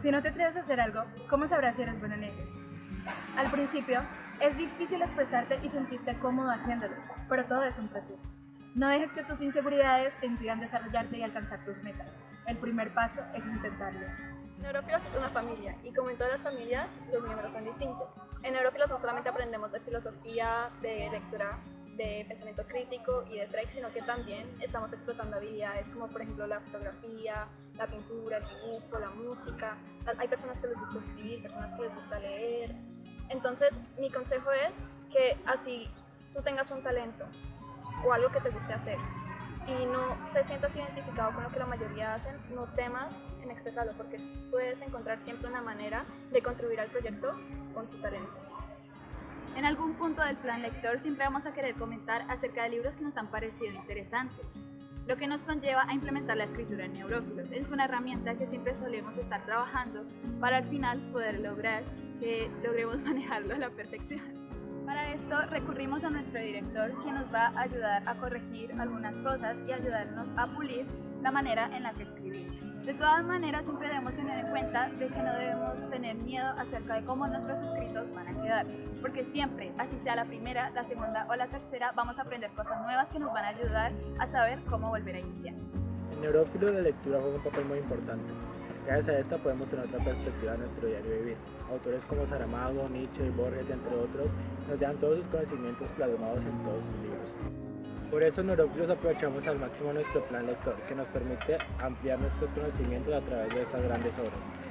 Si no te atreves a hacer algo, ¿cómo sabrás si eres bueno en ello? Al principio, es difícil expresarte y sentirte cómodo haciéndolo, pero todo es un proceso. No dejes que tus inseguridades te impidan desarrollarte y alcanzar tus metas. El primer paso es intentarlo. Neurófilos es una familia y como en todas las familias, los miembros son distintos. En Neurófilos no solamente aprendemos de filosofía, de lectura, de pensamiento crítico y de Freud, sino que también estamos explotando habilidades como por ejemplo la fotografía, la pintura, el dibujo, la música. Hay personas que les gusta escribir, personas que les gusta leer. Entonces mi consejo es que así tú tengas un talento o algo que te guste hacer y no te sientas identificado con lo que la mayoría hacen, no temas en expresarlo porque puedes encontrar siempre una manera de contribuir al proyecto con tu talento. En algún punto del plan lector siempre vamos a querer comentar acerca de libros que nos han parecido interesantes, lo que nos conlleva a implementar la escritura en Neurófilos. Es una herramienta que siempre solemos estar trabajando para al final poder lograr que logremos manejarlo a la perfección. Para esto recurrimos a nuestro director quien nos va a ayudar a corregir algunas cosas y ayudarnos a pulir la manera en la que escribimos. De todas maneras siempre debemos tener en cuenta de que no debemos tener miedo acerca de cómo nuestros escritos van a quedar, porque siempre, así sea la primera, la segunda o la tercera, vamos a aprender cosas nuevas que nos van a ayudar a saber cómo volver a iniciar. En Neurófilo la lectura juega un papel muy importante. Gracias a esta podemos tener otra perspectiva de nuestro diario vivir. Autores como Saramago, Nietzsche, Borges, entre otros, nos dan todos sus conocimientos plasmados en todos sus libros. Por eso Neurófilos aprovechamos al máximo nuestro plan lector, que nos permite ampliar nuestros conocimientos a través de estas grandes obras.